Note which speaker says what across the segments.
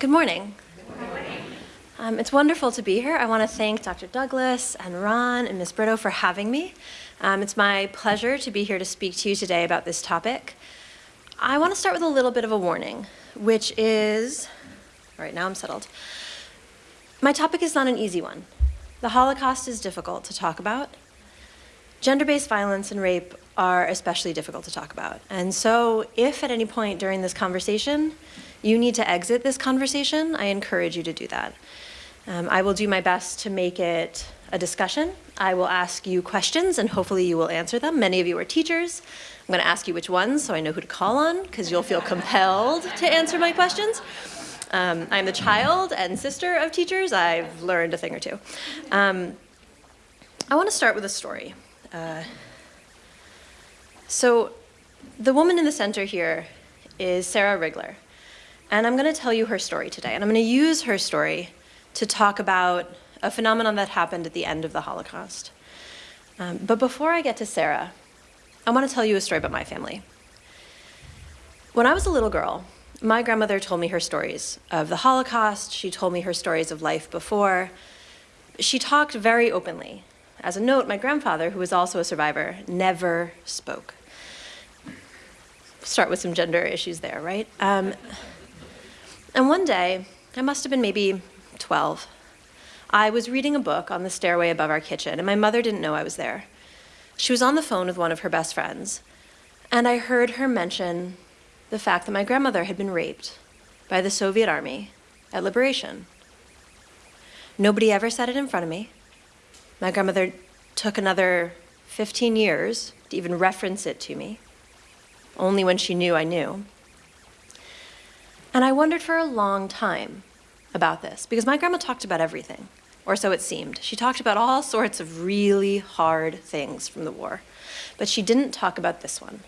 Speaker 1: Good morning. Um, it's wonderful to be here. I want to thank Dr. Douglas and Ron and Ms. Brito for having me. Um, it's my pleasure to be here to speak to you today about this topic. I want to start with a little bit of a warning, which is, all right, now I'm settled. My topic is not an easy one. The Holocaust is difficult to talk about. Gender-based violence and rape are especially difficult to talk about. And so if at any point during this conversation you need to exit this conversation, I encourage you to do that. Um, I will do my best to make it a discussion. I will ask you questions and hopefully you will answer them. Many of you are teachers. I'm going to ask you which ones so I know who to call on because you'll feel compelled to answer my questions. Um, I'm the child and sister of teachers. I've learned a thing or two. Um, I want to start with a story. Uh, so the woman in the center here is Sarah Rigler. And I'm going to tell you her story today. And I'm going to use her story to talk about a phenomenon that happened at the end of the Holocaust. Um, but before I get to Sarah, I want to tell you a story about my family. When I was a little girl, my grandmother told me her stories of the Holocaust. She told me her stories of life before. She talked very openly. As a note, my grandfather, who was also a survivor, never spoke. Start with some gender issues there, right? Um, and one day, I must have been maybe 12, I was reading a book on the stairway above our kitchen, and my mother didn't know I was there. She was on the phone with one of her best friends, and I heard her mention the fact that my grandmother had been raped by the Soviet army at liberation. Nobody ever said it in front of me. My grandmother took another 15 years to even reference it to me, only when she knew I knew. And I wondered for a long time about this because my grandma talked about everything, or so it seemed. She talked about all sorts of really hard things from the war, but she didn't talk about this one.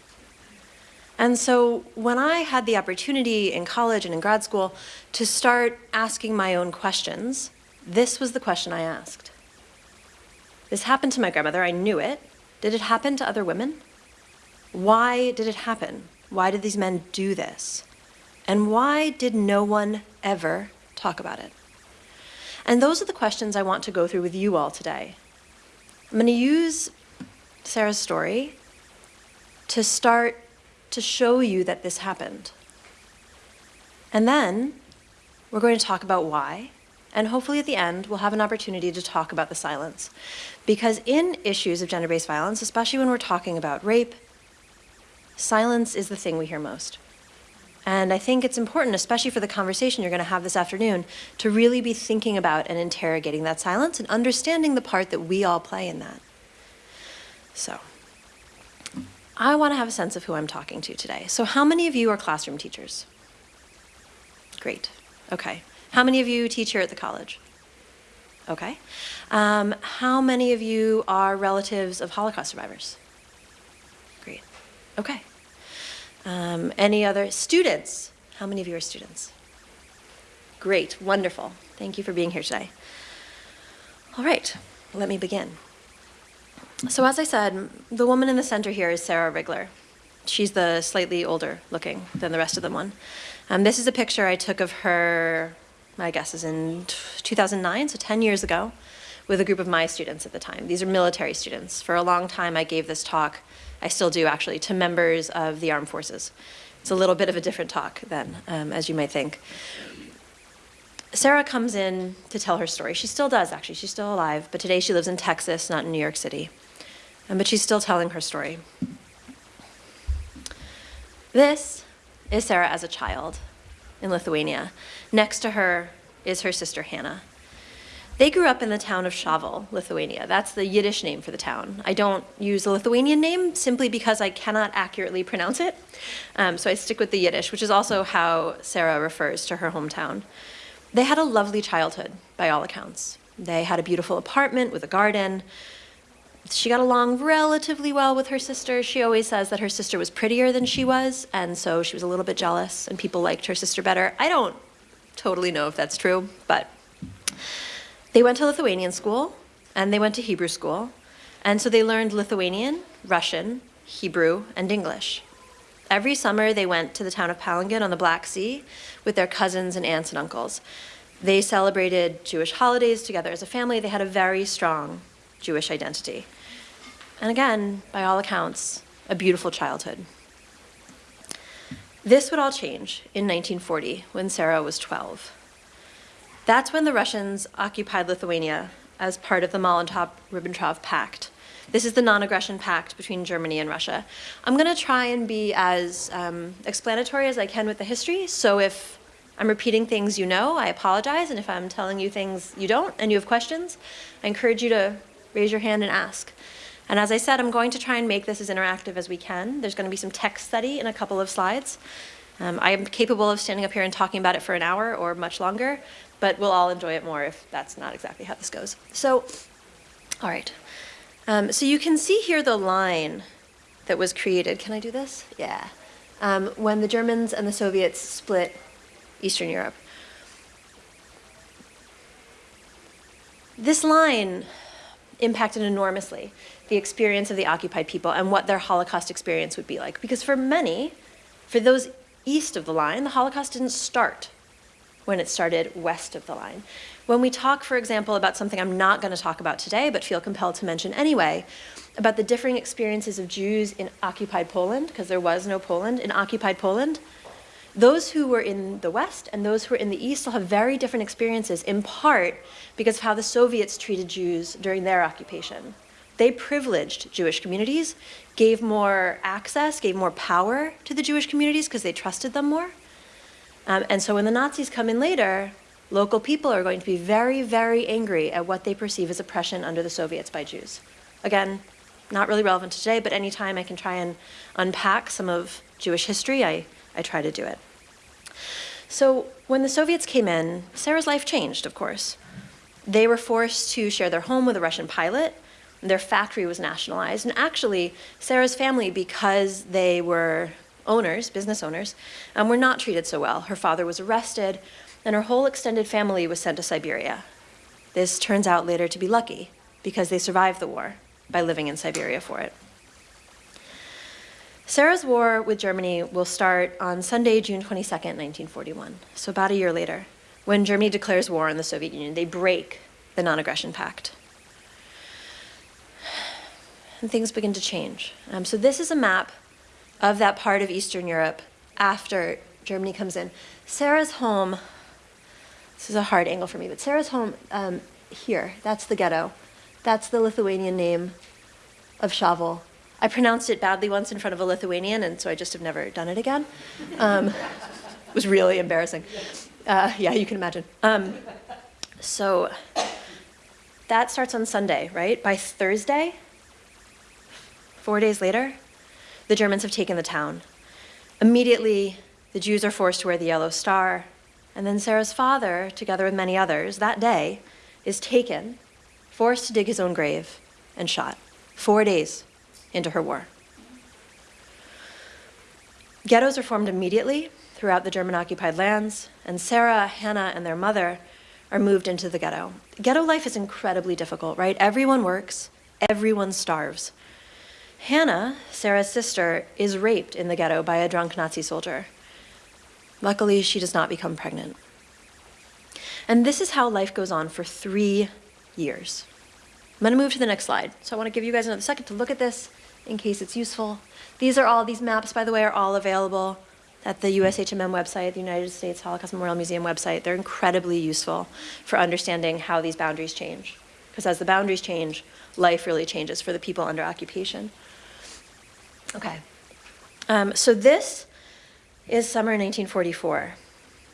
Speaker 1: And so when I had the opportunity in college and in grad school to start asking my own questions, this was the question I asked. This happened to my grandmother, I knew it. Did it happen to other women? Why did it happen? Why did these men do this? And why did no one ever talk about it? And those are the questions I want to go through with you all today. I'm going to use Sarah's story to start to show you that this happened. And then we're going to talk about why, and hopefully at the end, we'll have an opportunity to talk about the silence. Because in issues of gender-based violence, especially when we're talking about rape, silence is the thing we hear most. And I think it's important, especially for the conversation you're going to have this afternoon, to really be thinking about and interrogating that silence and understanding the part that we all play in that. So, I want to have a sense of who I'm talking to today. So how many of you are classroom teachers? Great. Okay. How many of you teach here at the college? Okay. Um, how many of you are relatives of Holocaust survivors? Great. Okay. Um, any other students? How many of you are students? Great, wonderful. Thank you for being here today. All right, let me begin. So as I said, the woman in the center here is Sarah Rigler. She's the slightly older looking than the rest of them one. Um, this is a picture I took of her, my guess is in 2009, so 10 years ago, with a group of my students at the time. These are military students. For a long time, I gave this talk I still do actually, to members of the armed forces. It's a little bit of a different talk then, um, as you might think. Sarah comes in to tell her story. She still does, actually. She's still alive, but today she lives in Texas, not in New York City. Um, but she's still telling her story. This is Sarah as a child in Lithuania. Next to her is her sister Hannah. They grew up in the town of Šavel, Lithuania. That's the Yiddish name for the town. I don't use the Lithuanian name simply because I cannot accurately pronounce it. Um, so I stick with the Yiddish, which is also how Sarah refers to her hometown. They had a lovely childhood, by all accounts. They had a beautiful apartment with a garden. She got along relatively well with her sister. She always says that her sister was prettier than she was, and so she was a little bit jealous, and people liked her sister better. I don't totally know if that's true, but they went to Lithuanian school and they went to Hebrew school. And so they learned Lithuanian, Russian, Hebrew, and English. Every summer, they went to the town of Palangan on the Black Sea with their cousins and aunts and uncles. They celebrated Jewish holidays together as a family. They had a very strong Jewish identity. And again, by all accounts, a beautiful childhood. This would all change in 1940 when Sarah was 12. That's when the Russians occupied Lithuania as part of the Molotov-Ribbentrop Pact. This is the non-aggression pact between Germany and Russia. I'm going to try and be as um, explanatory as I can with the history, so if I'm repeating things you know, I apologize, and if I'm telling you things you don't and you have questions, I encourage you to raise your hand and ask. And as I said, I'm going to try and make this as interactive as we can. There's going to be some text study in a couple of slides. Um, I am capable of standing up here and talking about it for an hour or much longer, but we'll all enjoy it more if that's not exactly how this goes. So, all right. Um, so you can see here the line that was created. Can I do this? Yeah. Um, when the Germans and the Soviets split Eastern Europe. This line impacted enormously the experience of the occupied people and what their Holocaust experience would be like. Because for many, for those east of the line, the Holocaust didn't start when it started west of the line. When we talk, for example, about something I'm not going to talk about today, but feel compelled to mention anyway, about the differing experiences of Jews in occupied Poland, because there was no Poland, in occupied Poland, those who were in the West and those who were in the East will have very different experiences, in part because of how the Soviets treated Jews during their occupation. They privileged Jewish communities, gave more access, gave more power to the Jewish communities because they trusted them more. Um, and so when the Nazis come in later, local people are going to be very, very angry at what they perceive as oppression under the Soviets by Jews. Again, not really relevant today, but anytime I can try and unpack some of Jewish history, I I try to do it. So when the Soviets came in, Sarah's life changed, of course. They were forced to share their home with a Russian pilot. Their factory was nationalized. And actually, Sarah's family, because they were owners, business owners, um, were not treated so well. Her father was arrested, and her whole extended family was sent to Siberia. This turns out later to be lucky, because they survived the war by living in Siberia for it. Sarah's war with Germany will start on Sunday, June 22, 1941, so about a year later, when Germany declares war on the Soviet Union. They break the non-aggression pact. And things begin to change. Um, so this is a map of that part of Eastern Europe after Germany comes in. Sarah's home, this is a hard angle for me, but Sarah's home um, here, that's the ghetto. That's the Lithuanian name of Shavel. I pronounced it badly once in front of a Lithuanian, and so I just have never done it again. Um, it was really embarrassing. Uh, yeah, you can imagine. Um, so that starts on Sunday, right? By Thursday, four days later, the Germans have taken the town. Immediately, the Jews are forced to wear the yellow star, and then Sarah's father, together with many others, that day, is taken, forced to dig his own grave, and shot. Four days into her war. Ghettos are formed immediately throughout the German-occupied lands, and Sarah, Hannah, and their mother are moved into the ghetto. Ghetto life is incredibly difficult, right? Everyone works, everyone starves. Hannah, Sarah's sister, is raped in the ghetto by a drunk Nazi soldier. Luckily, she does not become pregnant. And this is how life goes on for three years. I'm to move to the next slide. So I want to give you guys another second to look at this in case it's useful. These are all, these maps, by the way, are all available at the USHMM website, the United States Holocaust Memorial Museum website. They're incredibly useful for understanding how these boundaries change. Because as the boundaries change, life really changes for the people under occupation. Okay. Um, so this is summer 1944.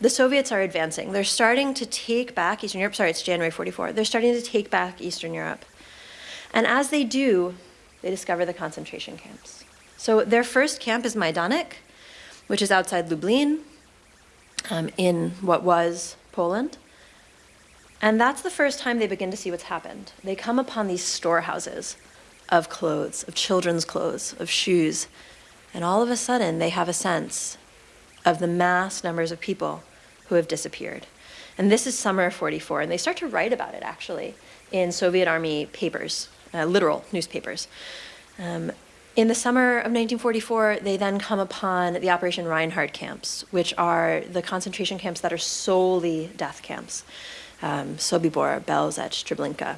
Speaker 1: The Soviets are advancing. They're starting to take back Eastern Europe. Sorry, it's January 44. They're starting to take back Eastern Europe. And as they do, they discover the concentration camps. So their first camp is Majdanek, which is outside Lublin um, in what was Poland. And that's the first time they begin to see what's happened. They come upon these storehouses of clothes, of children's clothes, of shoes, and all of a sudden they have a sense of the mass numbers of people who have disappeared. And this is summer of 44, and they start to write about it actually in Soviet Army papers uh, literal newspapers. Um, In the summer of 1944, they then come upon the Operation Reinhard camps, which are the concentration camps that are solely death camps. Um, Sobibor, Belzec, Treblinka.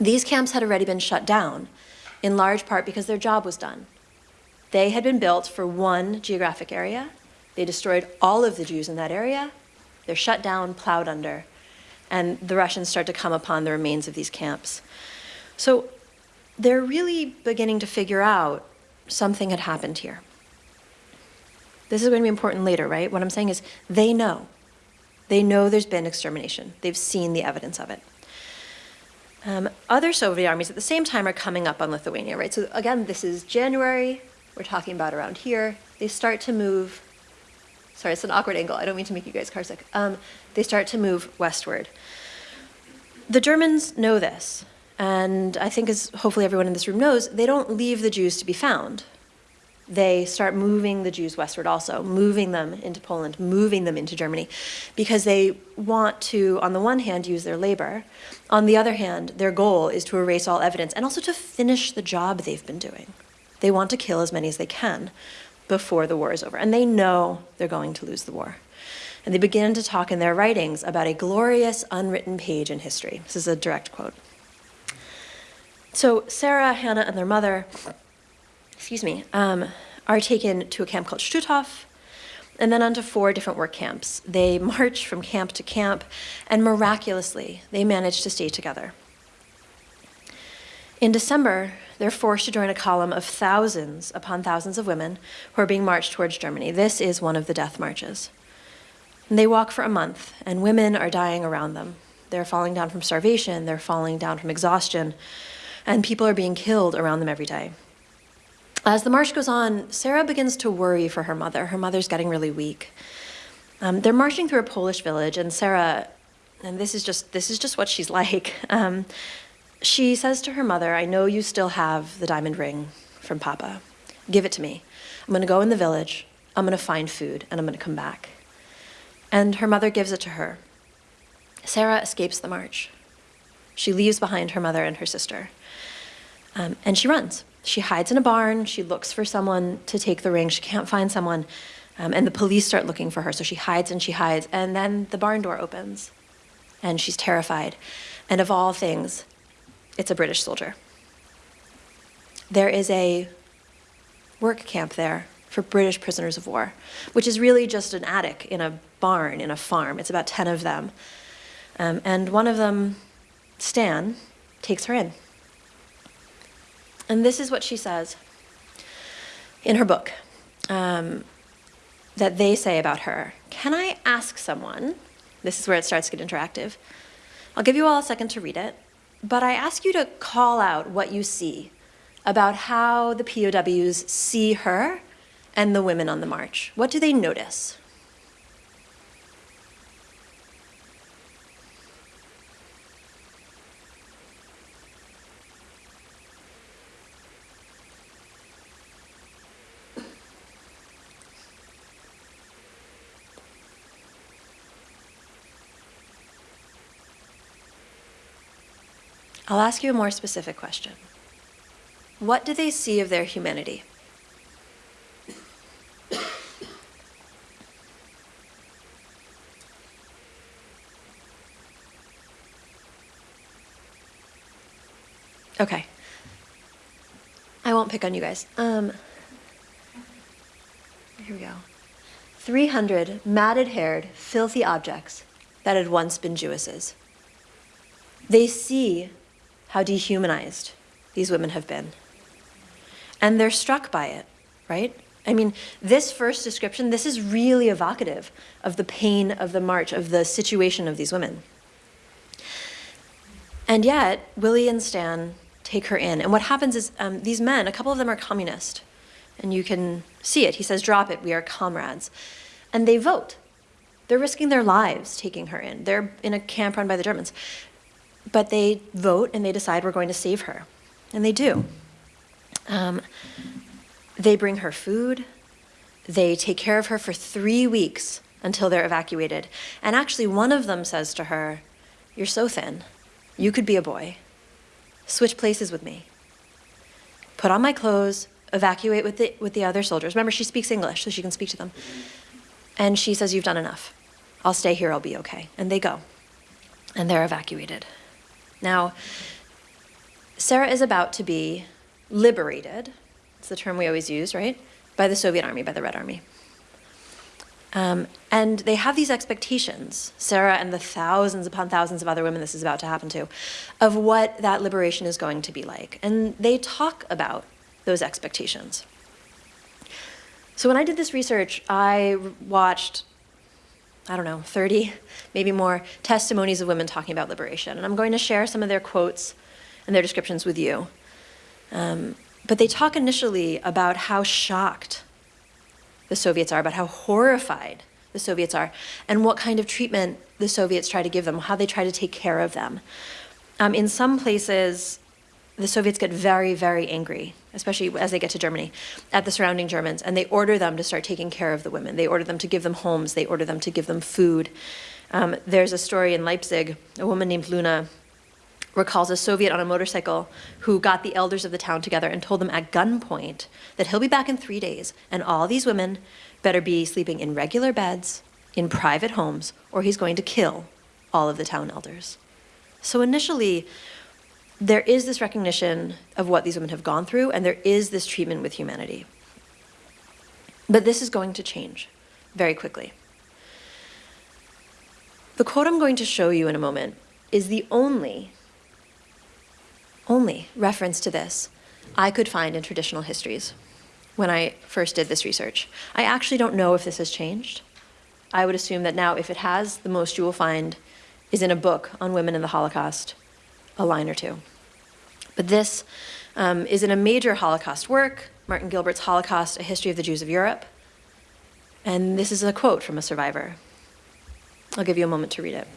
Speaker 1: These camps had already been shut down, in large part because their job was done. They had been built for one geographic area. They destroyed all of the Jews in that area. They're shut down, plowed under, and the Russians start to come upon the remains of these camps. So they're really beginning to figure out something had happened here. This is going to be important later, right? What I'm saying is they know. They know there's been extermination. They've seen the evidence of it. Um, other Soviet armies at the same time are coming up on Lithuania, right? So again, this is January. We're talking about around here. They start to move. Sorry, it's an awkward angle. I don't mean to make you guys carsick. Um, they start to move westward. The Germans know this. And I think as hopefully everyone in this room knows, they don't leave the Jews to be found. They start moving the Jews westward also, moving them into Poland, moving them into Germany, because they want to, on the one hand, use their labor. On the other hand, their goal is to erase all evidence and also to finish the job they've been doing. They want to kill as many as they can before the war is over. And they know they're going to lose the war. And they begin to talk in their writings about a glorious unwritten page in history. This is a direct quote. So Sarah, Hannah, and their mother, excuse me, um, are taken to a camp called Stutthof, and then onto four different work camps. They march from camp to camp, and miraculously, they manage to stay together. In December, they're forced to join a column of thousands upon thousands of women who are being marched towards Germany. This is one of the death marches. And they walk for a month, and women are dying around them. They're falling down from starvation, they're falling down from exhaustion, and people are being killed around them every day. As the march goes on, Sarah begins to worry for her mother. Her mother's getting really weak. Um, they're marching through a Polish village, and Sarah, and this is just this is just what she's like. Um, she says to her mother, "I know you still have the diamond ring from Papa. Give it to me. I'm going to go in the village. I'm going to find food, and I'm going to come back." And her mother gives it to her. Sarah escapes the march. She leaves behind her mother and her sister. Um, and she runs. She hides in a barn. She looks for someone to take the ring. She can't find someone. Um, and the police start looking for her. So she hides and she hides. And then the barn door opens. And she's terrified. And of all things, it's a British soldier. There is a work camp there for British prisoners of war, which is really just an attic in a barn in a farm. It's about 10 of them. Um, and one of them, Stan, takes her in. And this is what she says in her book um, that they say about her. Can I ask someone? This is where it starts to get interactive. I'll give you all a second to read it, but I ask you to call out what you see about how the POWs see her and the women on the march. What do they notice? I'll ask you a more specific question. What do they see of their humanity? Okay. I won't pick on you guys. Um, here we go. 300 matted haired, filthy objects that had once been Jewesses. They see how dehumanized these women have been. And they're struck by it, right? I mean, this first description, this is really evocative of the pain of the march, of the situation of these women. And yet, Willie and Stan take her in. And what happens is um, these men, a couple of them are communist. And you can see it. He says, drop it, we are comrades. And they vote. They're risking their lives taking her in. They're in a camp run by the Germans. But they vote and they decide we're going to save her. And they do. Um, they bring her food. They take care of her for three weeks until they're evacuated. And actually, one of them says to her, You're so thin. You could be a boy. Switch places with me. Put on my clothes, evacuate with the, with the other soldiers. Remember, she speaks English, so she can speak to them. And she says, You've done enough. I'll stay here, I'll be okay. And they go. And they're evacuated. Now, Sarah is about to be liberated. It's the term we always use, right? By the Soviet army, by the Red Army. Um, and they have these expectations, Sarah and the thousands upon thousands of other women this is about to happen to, of what that liberation is going to be like. And they talk about those expectations. So when I did this research, I watched, I don't know, 30, maybe more, testimonies of women talking about liberation. And I'm going to share some of their quotes and their descriptions with you. Um, but they talk initially about how shocked the Soviets are, about how horrified the Soviets are, and what kind of treatment the Soviets try to give them, how they try to take care of them. Um, in some places, the Soviets get very, very angry, especially as they get to Germany, at the surrounding Germans, and they order them to start taking care of the women. They order them to give them homes, they order them to give them food. Um, there's a story in Leipzig, a woman named Luna recalls a Soviet on a motorcycle who got the elders of the town together and told them at gunpoint that he'll be back in three days and all these women better be sleeping in regular beds, in private homes, or he's going to kill all of the town elders. So initially, there is this recognition of what these women have gone through, and there is this treatment with humanity. But this is going to change very quickly. The quote I'm going to show you in a moment is the only only reference to this I could find in traditional histories when I first did this research. I actually don't know if this has changed. I would assume that now, if it has, the most you will find is in a book on women in the Holocaust, a line or two. But this um, is in a major Holocaust work, Martin Gilbert's Holocaust, A History of the Jews of Europe. And this is a quote from a survivor. I'll give you a moment to read it.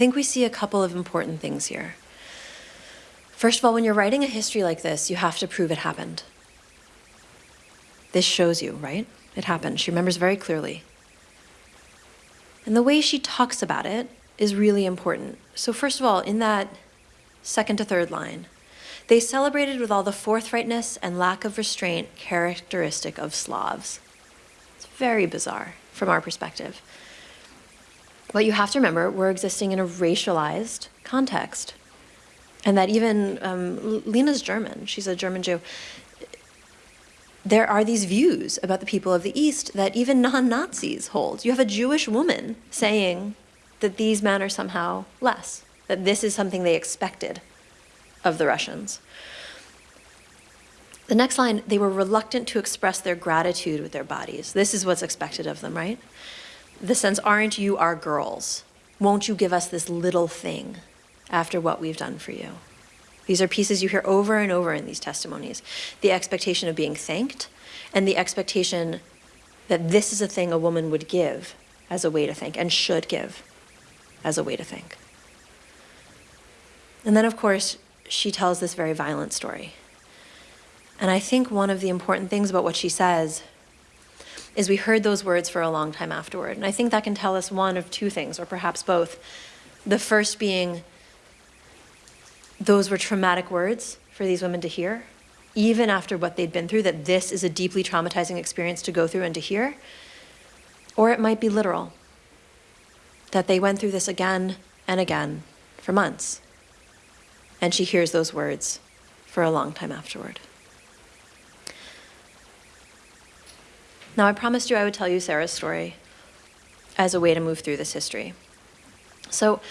Speaker 1: Think we see a couple of important things here. First of all, when you're writing a history like this, you have to prove it happened. This shows you, right? It happened. She remembers very clearly. And the way she talks about it is really important. So, first of all, in that second to third line, they celebrated with all the forthrightness and lack of restraint characteristic of Slavs. It's very bizarre from our perspective. But you have to remember, we're existing in a racialized context. And that even um, Lena's German, she's a German Jew. There are these views about the people of the East that even non Nazis hold. You have a Jewish woman saying that these men are somehow less, that this is something they expected of the Russians. The next line, they were reluctant to express their gratitude with their bodies. This is what's expected of them, right? The sense, aren't you our girls? Won't you give us this little thing after what we've done for you? These are pieces you hear over and over in these testimonies. The expectation of being thanked and the expectation that this is a thing a woman would give as a way to thank and should give as a way to thank. And then, of course, she tells this very violent story. And I think one of the important things about what she says is we heard those words for a long time afterward. And I think that can tell us one of two things, or perhaps both. The first being those were traumatic words for these women to hear, even after what they'd been through, that this is a deeply traumatizing experience to go through and to hear. Or it might be literal, that they went through this again and again for months. And she hears those words for a long time afterward. Now, I promised you I would tell you Sarah's story as a way to move through this history. So,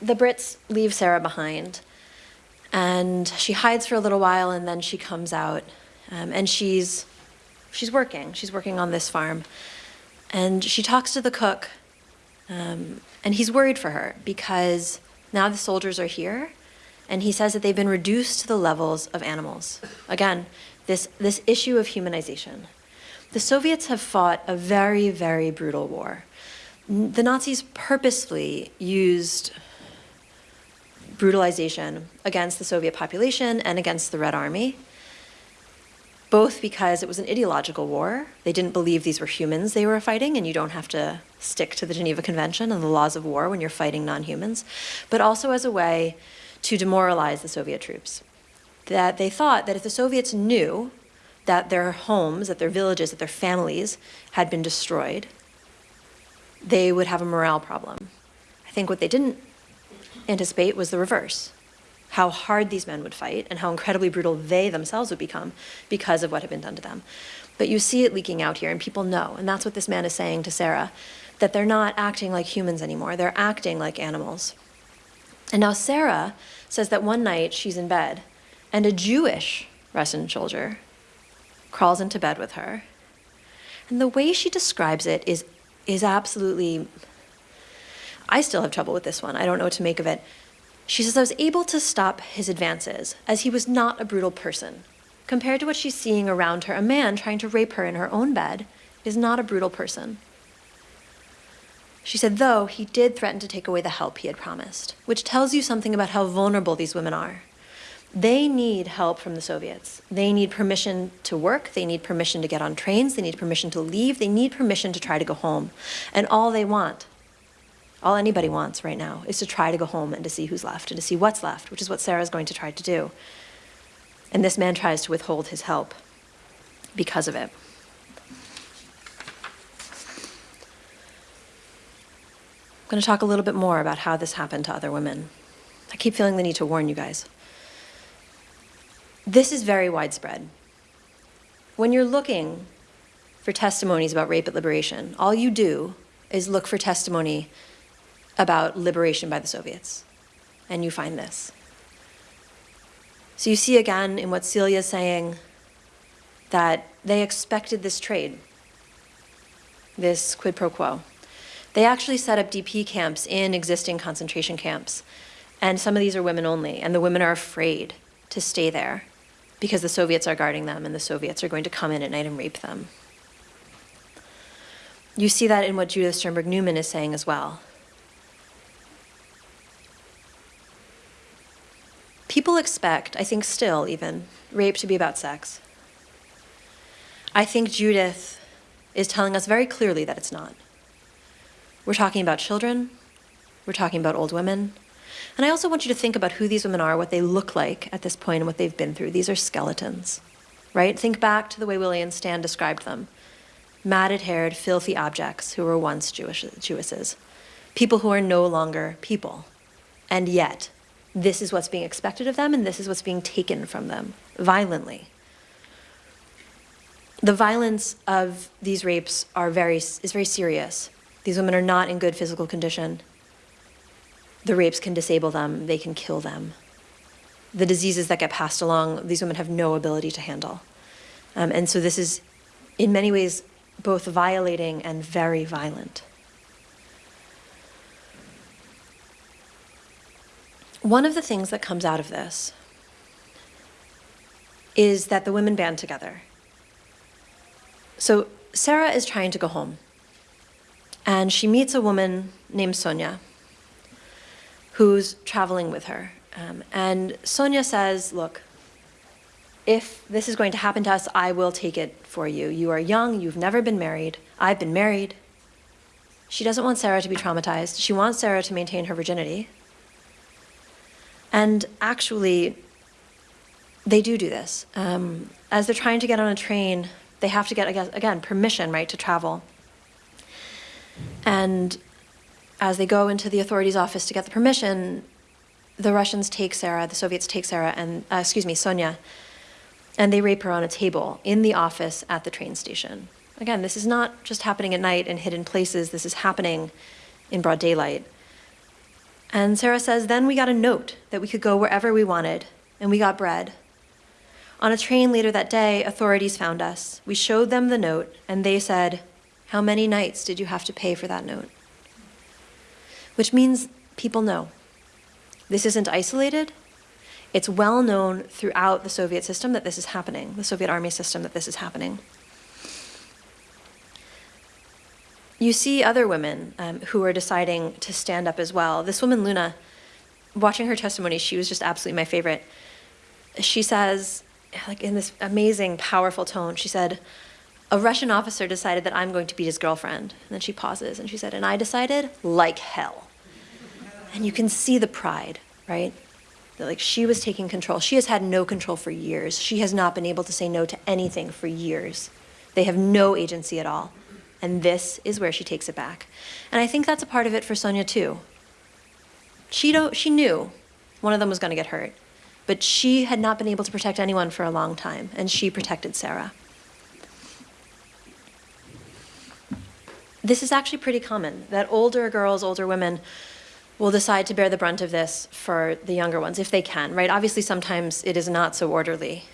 Speaker 1: the Brits leave Sarah behind, and she hides for a little while, and then she comes out, um, and she's she's working. She's working on this farm, and she talks to the cook, um, and he's worried for her because now the soldiers are here, and he says that they've been reduced to the levels of animals. Again, this, this issue of humanization. The Soviets have fought a very, very brutal war. The Nazis purposefully used brutalization against the Soviet population and against the Red Army, both because it was an ideological war. They didn't believe these were humans they were fighting, and you don't have to stick to the Geneva Convention and the laws of war when you're fighting non-humans, but also as a way to demoralize the Soviet troops. That they thought that if the Soviets knew that their homes, that their villages, that their families had been destroyed, they would have a morale problem. I think what they didn't anticipate was the reverse how hard these men would fight and how incredibly brutal they themselves would become because of what had been done to them. But you see it leaking out here, and people know, and that's what this man is saying to Sarah, that they're not acting like humans anymore, they're acting like animals. And now Sarah says that one night she's in bed, and a Jewish Russian soldier crawls into bed with her. And the way she describes it is, is absolutely I still have trouble with this one. I don't know what to make of it. She says, I was able to stop his advances, as he was not a brutal person. Compared to what she's seeing around her, a man trying to rape her in her own bed is not a brutal person. She said, though, he did threaten to take away the help he had promised, which tells you something about how vulnerable these women are. They need help from the Soviets. They need permission to work, they need permission to get on trains, they need permission to leave, they need permission to try to go home. And all they want all anybody wants right now is to try to go home and to see who's left and to see what's left, which is what Sarah's going to try to do. And this man tries to withhold his help because of it. I'm going to talk a little bit more about how this happened to other women. I keep feeling the need to warn you guys. This is very widespread. When you're looking for testimonies about rape at liberation, all you do is look for testimony about liberation by the Soviets. And you find this. So you see again in what Celia is saying that they expected this trade, this quid pro quo. They actually set up DP camps in existing concentration camps. And some of these are women only, and the women are afraid to stay there because the Soviets are guarding them and the Soviets are going to come in at night and rape them. You see that in what Judith Sternberg Newman is saying as well. People expect, I think still even, rape to be about sex. I think Judith is telling us very clearly that it's not. We're talking about children, we're talking about old women, and I also want you to think about who these women are, what they look like at this point, and what they've been through. These are skeletons, right? Think back to the way Willie and Stan described them. Matted-haired, filthy objects who were once Jewish, Jewesses. People who are no longer people. And yet, this is what's being expected of them and this is what's being taken from them violently. The violence of these rapes are very, is very serious. These women are not in good physical condition. The rapes can disable them, they can kill them. The diseases that get passed along, these women have no ability to handle. Um, and so this is, in many ways, both violating and very violent. One of the things that comes out of this is that the women band together. So Sarah is trying to go home, and she meets a woman named Sonia who's traveling with her. Um, and Sonia says, look, if this is going to happen to us, I will take it for you. You are young, you've never been married. I've been married. She doesn't want Sarah to be traumatized. She wants Sarah to maintain her virginity. And actually, they do do this. Um, as they're trying to get on a train, they have to get, again, permission, right, to travel. And as they go into the authorities' office to get the permission, the Russians take Sarah, the Soviets take Sarah, and, uh, excuse me, Sonia, and they rape her on a table in the office at the train station. Again, this is not just happening at night in hidden places, this is happening in broad daylight. And Sarah says, then we got a note that we could go wherever we wanted, and we got bread. On a train later that day, authorities found us. We showed them the note, and they said, how many nights did you have to pay for that note? Which means people know. This isn't isolated. It's well known throughout the Soviet system that this is happening, the Soviet army system that this is happening. You see other women um, who are deciding to stand up as well. This woman, Luna, watching her testimony, she was just absolutely my favorite. She says, like in this amazing, powerful tone, she said, a Russian officer decided that I'm going to beat his girlfriend. And then she pauses and she said, and I decided like hell. And you can see the pride, right? That like she was taking control. She has had no control for years. She has not been able to say no to anything for years. They have no agency at all. And this is where she takes it back. And I think that's a part of it for Sonia too. She, don't, she knew one of them was going to get hurt, but she had not been able to protect anyone for a long time, and she protected Sarah. This is actually pretty common, that older girls, older women will decide to bear the brunt of this for the younger ones, if they can, right? Obviously, sometimes it is not so orderly.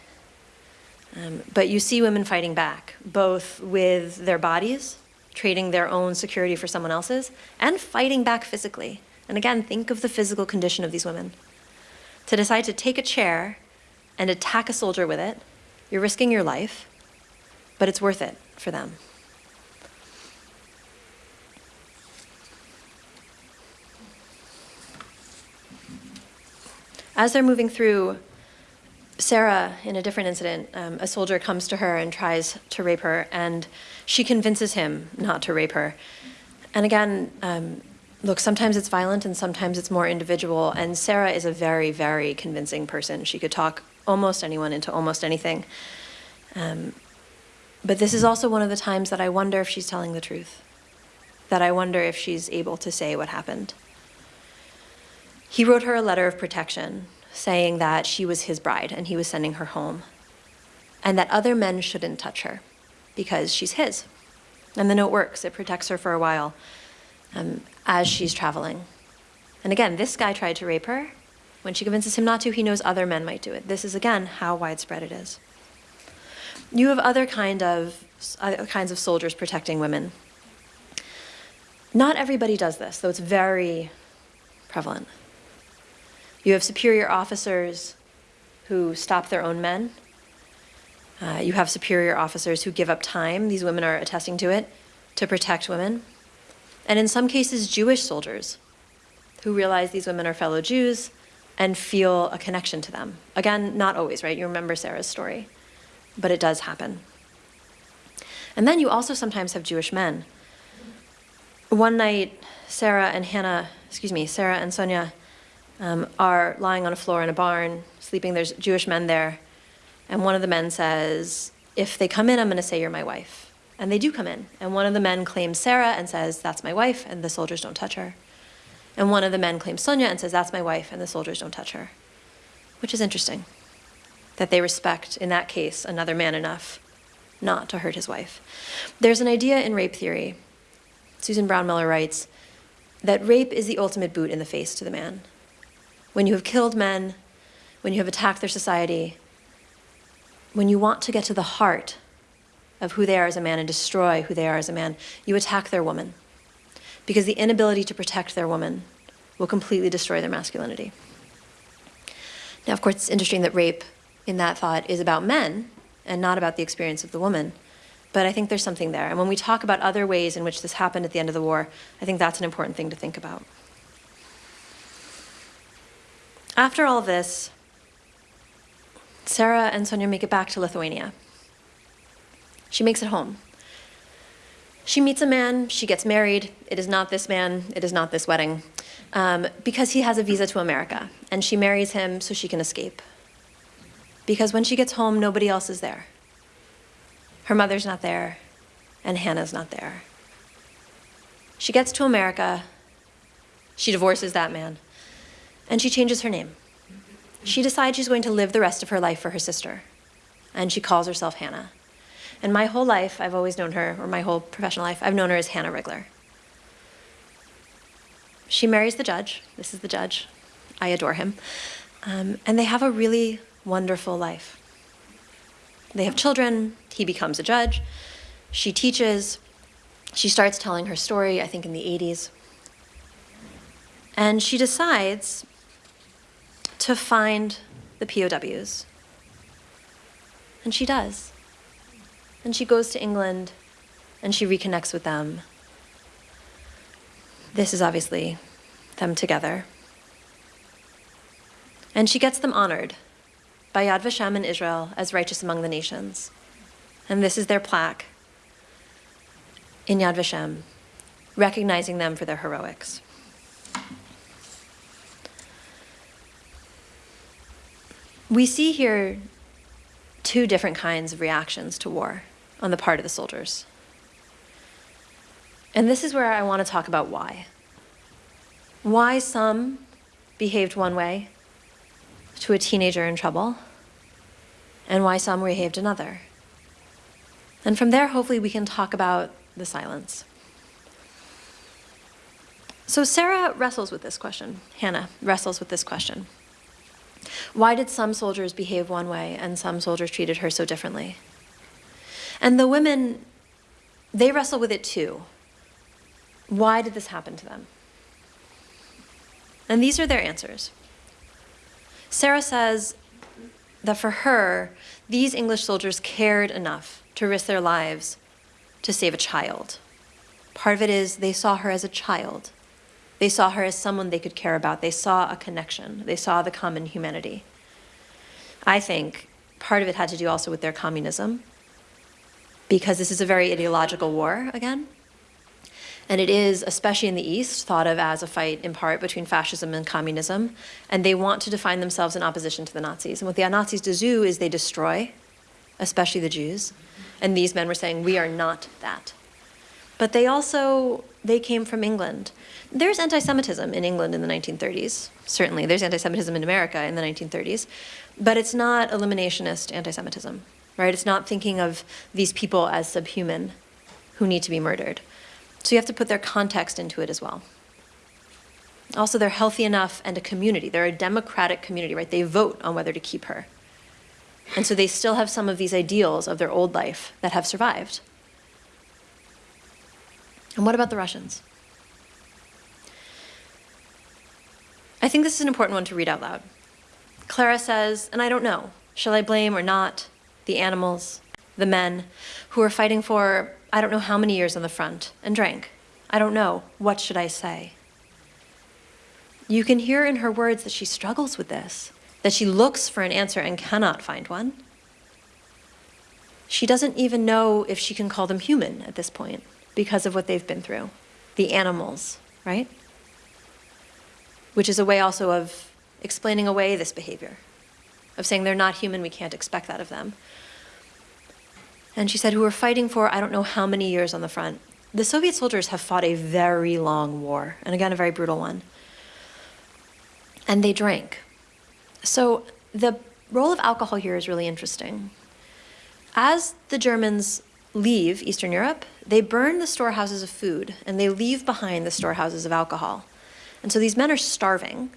Speaker 1: Um, but you see women fighting back, both with their bodies, trading their own security for someone else's, and fighting back physically. And again, think of the physical condition of these women. To decide to take a chair and attack a soldier with it, you're risking your life, but it's worth it for them. As they're moving through, Sarah, in a different incident, um, a soldier comes to her and tries to rape her, and she convinces him not to rape her. And again, um, look, sometimes it's violent and sometimes it's more individual. And Sarah is a very, very convincing person. She could talk almost anyone into almost anything. Um, but this is also one of the times that I wonder if she's telling the truth, that I wonder if she's able to say what happened. He wrote her a letter of protection saying that she was his bride and he was sending her home, and that other men shouldn't touch her because she's his. And the note works, it protects her for a while um, as she's traveling. And again, this guy tried to rape her. When she convinces him not to, he knows other men might do it. This is, again, how widespread it is. You have other, kind of, other kinds of soldiers protecting women. Not everybody does this, though it's very prevalent. You have superior officers who stop their own men. Uh, you have superior officers who give up time, these women are attesting to it, to protect women and in some cases, Jewish soldiers who realize these women are fellow Jews and feel a connection to them. Again, not always, right? You remember Sarah's story, but it does happen. And then you also sometimes have Jewish men. One night, Sarah and Hannah, excuse me, Sarah and Sonia um, are lying on a floor in a barn, sleeping. There's Jewish men there. And one of the men says, If they come in, I'm going to say you're my wife. And they do come in. And one of the men claims Sarah and says, That's my wife, and the soldiers don't touch her. And one of the men claims Sonia and says, That's my wife, and the soldiers don't touch her. Which is interesting that they respect, in that case, another man enough not to hurt his wife. There's an idea in rape theory, Susan Brownmiller writes, that rape is the ultimate boot in the face to the man. When you have killed men, when you have attacked their society, when you want to get to the heart of who they are as a man and destroy who they are as a man, you attack their woman. Because the inability to protect their woman will completely destroy their masculinity. Now, of course, it's interesting that rape in that thought is about men and not about the experience of the woman. But I think there's something there. And when we talk about other ways in which this happened at the end of the war, I think that's an important thing to think about. After all this, Sarah and Sonia make it back to Lithuania. She makes it home. She meets a man, she gets married. It is not this man, it is not this wedding, um, because he has a visa to America. And she marries him so she can escape. Because when she gets home, nobody else is there. Her mother's not there, and Hannah's not there. She gets to America, she divorces that man, and she changes her name. She decides she's going to live the rest of her life for her sister, and she calls herself Hannah. And my whole life, I've always known her, or my whole professional life, I've known her as Hannah Rigler. She marries the judge. This is the judge. I adore him. Um, and they have a really wonderful life. They have children. He becomes a judge. She teaches. She starts telling her story, I think, in the 80s. And she decides to find the POWs. And she does. And she goes to England and she reconnects with them. This is obviously them together. And she gets them honored by Yad Vashem in Israel as righteous among the nations. And this is their plaque in Yad Vashem, recognizing them for their heroics. We see here two different kinds of reactions to war on the part of the soldiers. And this is where I want to talk about why. Why some behaved one way to a teenager in trouble, and why some behaved another. And from there, hopefully, we can talk about the silence. So Sarah wrestles with this question. Hannah wrestles with this question. Why did some soldiers behave one way and some soldiers treated her so differently? And the women, they wrestle with it too. Why did this happen to them? And these are their answers. Sarah says that for her, these English soldiers cared enough to risk their lives to save a child. Part of it is they saw her as a child. They saw her as someone they could care about. They saw a connection. They saw the common humanity. I think part of it had to do also with their communism, because this is a very ideological war again. And it is, especially in the East, thought of as a fight in part between fascism and communism. And they want to define themselves in opposition to the Nazis. And what the Nazis do is they destroy, especially the Jews. And these men were saying, we are not that. But they also, they came from England. There's anti-Semitism in England in the 1930s, certainly. There's anti-Semitism in America in the 1930s. But it's not eliminationist anti-Semitism, right? It's not thinking of these people as subhuman who need to be murdered. So you have to put their context into it as well. Also, they're healthy enough and a community. They're a democratic community, right? They vote on whether to keep her. And so they still have some of these ideals of their old life that have survived. And what about the Russians? I think this is an important one to read out loud. Clara says, and I don't know, shall I blame or not the animals, the men who are fighting for I don't know how many years on the front and drank. I don't know. What should I say? You can hear in her words that she struggles with this, that she looks for an answer and cannot find one. She doesn't even know if she can call them human at this point because of what they've been through. The animals, right? Which is a way also of explaining away this behavior, of saying they're not human, we can't expect that of them. And she said, who were fighting for I don't know how many years on the front. The Soviet soldiers have fought a very long war, and again, a very brutal one. And they drank. So the role of alcohol here is really interesting. As the Germans leave Eastern Europe, they burn the storehouses of food and they leave behind the storehouses of alcohol. And so these men are starving,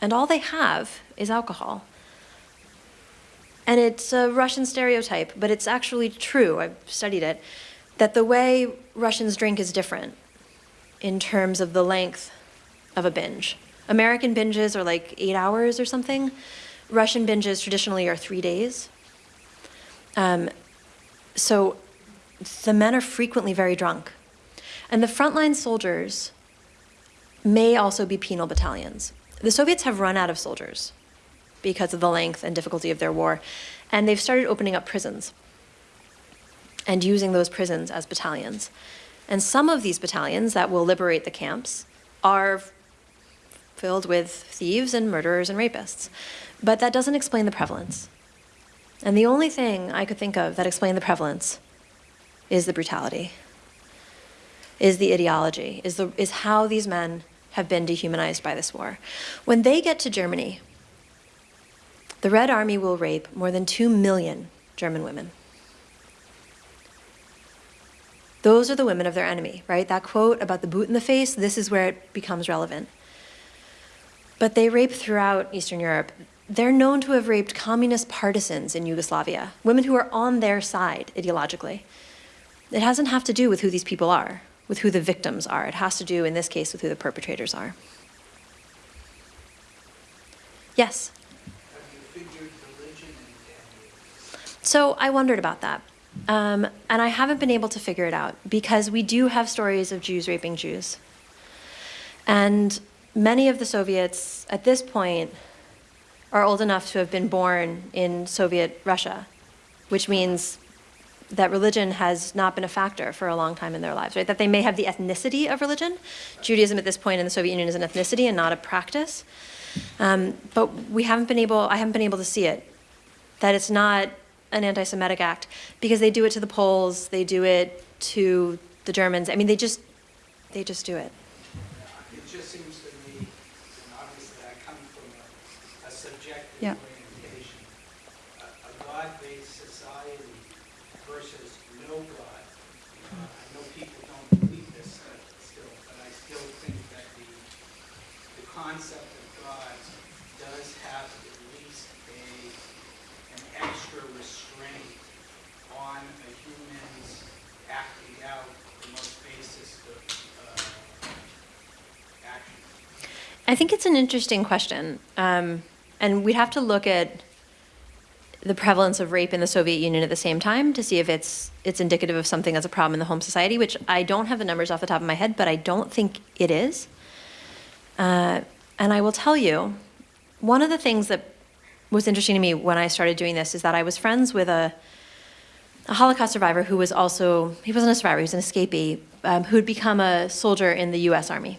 Speaker 1: and all they have is alcohol. And it's a Russian stereotype, but it's actually true, I've studied it, that the way Russians drink is different in terms of the length of a binge. American binges are like eight hours or something. Russian binges traditionally are three days. Um, so the men are frequently very drunk. And the frontline soldiers may also be penal battalions. The Soviets have run out of soldiers because of the length and difficulty of their war. And they've started opening up prisons and using those prisons as battalions. And some of these battalions that will liberate the camps are filled with thieves and murderers and rapists. But that doesn't explain the prevalence. And the only thing I could think of that explained the prevalence is the brutality, is the ideology, is, the, is how these men have been dehumanized by this war. When they get to Germany, the Red Army will rape more than 2 million German women. Those are the women of their enemy, right? That quote about the boot in the face, this is where it becomes relevant. But they rape throughout Eastern Europe. They're known to have raped communist partisans in Yugoslavia, women who are on their side ideologically. It doesn't have to do with who these people are, with who the victims are. It has to do, in this case, with who the perpetrators are. Yes? So I wondered about that. Um, and I haven't been able to figure it out because we do have stories of Jews raping Jews. And many of the Soviets at this point are old enough to have been born in Soviet Russia, which means that religion has not been a factor for a long time in their lives, right? That they may have the ethnicity of religion. Judaism at this point in the Soviet Union is an ethnicity and not a practice. Um, but we haven't been able, I haven't been able to see it. That it's not an anti-Semitic act because they do it to the Poles, they do it to the Germans. I mean, they just, they just do it.
Speaker 2: It just seems to me, obviously I come from a- a subjective
Speaker 1: Yeah.
Speaker 2: orientation, a a God-based society versus no God. Uh, I know people don't believe this stuff still, but I still think that the, the concept of God does have at least a, an extra restraint on a human's acting out the most basest of, uh, actions.
Speaker 1: I think it's an interesting question. Um, and we'd have to look at the prevalence of rape in the Soviet Union at the same time to see if it's it's indicative of something that's a problem in the home society, which I don't have the numbers off the top of my head, but I don't think it is. Uh, and I will tell you, one of the things that was interesting to me when I started doing this is that I was friends with a, a Holocaust survivor who was also, he wasn't a survivor, he was an escapee, um, who had become a soldier in the US Army.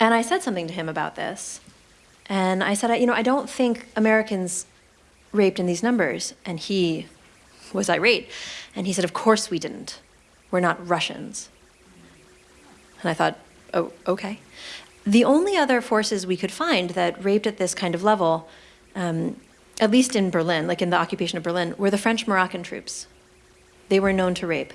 Speaker 1: And I said something to him about this. And I said, you know, I don't think Americans raped in these numbers. And he was irate. And he said, Of course we didn't. We're not Russians. And I thought, Oh, okay. The only other forces we could find that raped at this kind of level, um, at least in Berlin, like in the occupation of Berlin, were the French Moroccan troops. They were known to rape.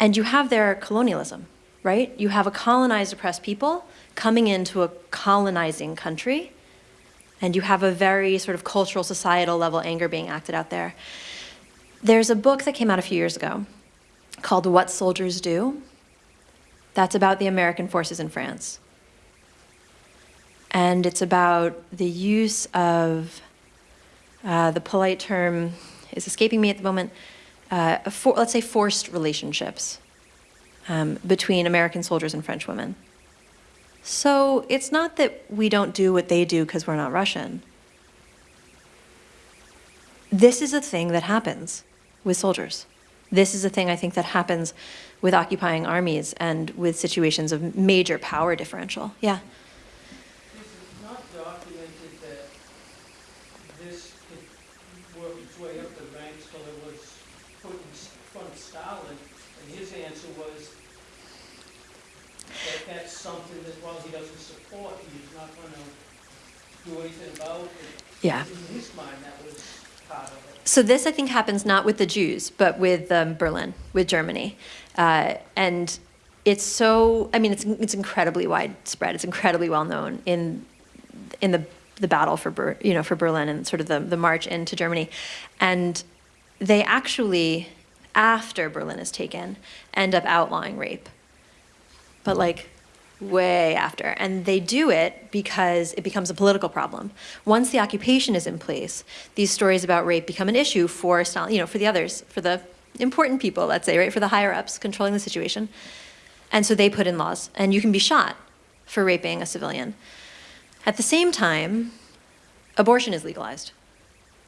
Speaker 1: And you have their colonialism, right? You have a colonized, oppressed people coming into a colonizing country, and you have a very sort of cultural, societal level anger being acted out there. There's a book that came out a few years ago called What Soldiers Do. That's about the American forces in France. And it's about the use of uh, the polite term is escaping me at the moment. Uh, for, let's say forced relationships um, between American soldiers and French women. So it's not that we don't do what they do because we're not Russian. This is a thing that happens with soldiers. This is a thing I think that happens with occupying armies and with situations of major power differential. Yeah.
Speaker 3: Is it not documented that this could work its way up the ranks till it was put in front of Stalin? And his answer was something that, while he doesn't support, he's not gonna do anything about it.
Speaker 1: Yeah.
Speaker 3: In his mind, that was part of it.
Speaker 1: So this, I think, happens not with the Jews, but with um, Berlin, with Germany, uh, and it's so. I mean, it's it's incredibly widespread. It's incredibly well known in in the the battle for Ber, you know for Berlin and sort of the the march into Germany, and they actually, after Berlin is taken, end up outlawing rape, but like way after. And they do it because it becomes a political problem. Once the occupation is in place, these stories about rape become an issue for Stalin, you know, for the others, for the important people, let's say, right, for the higher ups controlling the situation. And so they put in laws, and you can be shot for raping a civilian. At the same time, abortion is legalized